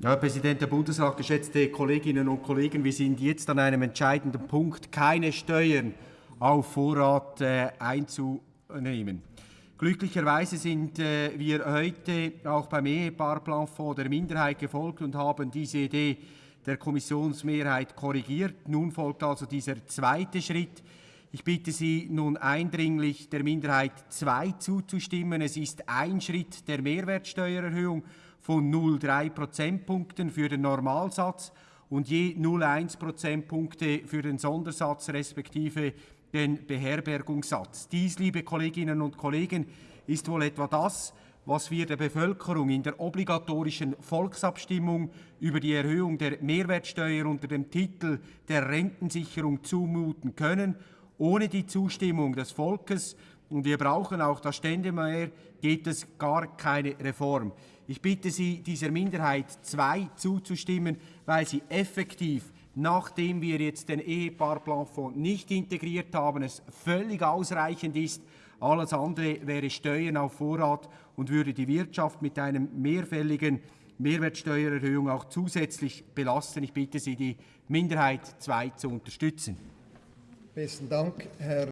Herr Präsident der Bundesrat, geschätzte Kolleginnen und Kollegen, wir sind jetzt an einem entscheidenden Punkt, keine Steuern auf Vorrat äh, einzunehmen. Glücklicherweise sind äh, wir heute auch beim Ehepaarplanfonds der Minderheit gefolgt und haben diese Idee der Kommissionsmehrheit korrigiert. Nun folgt also dieser zweite Schritt. Ich bitte Sie nun eindringlich, der Minderheit 2 zuzustimmen. Es ist ein Schritt der Mehrwertsteuererhöhung von 0,3 Prozentpunkten für den Normalsatz und je 0,1 Prozentpunkte für den Sondersatz respektive den Beherbergungssatz. Dies, liebe Kolleginnen und Kollegen, ist wohl etwa das, was wir der Bevölkerung in der obligatorischen Volksabstimmung über die Erhöhung der Mehrwertsteuer unter dem Titel der Rentensicherung zumuten können. Ohne die Zustimmung des Volkes und wir brauchen auch das Ständemehr, geht es gar keine Reform. Ich bitte Sie, dieser Minderheit 2 zuzustimmen, weil sie effektiv, nachdem wir jetzt den Ehepaarplanfonds nicht integriert haben, es völlig ausreichend ist. Alles andere wäre Steuern auf Vorrat und würde die Wirtschaft mit einem mehrfälligen Mehrwertsteuererhöhung auch zusätzlich belasten. Ich bitte Sie, die Minderheit 2 zu unterstützen. Besten Dank, Herr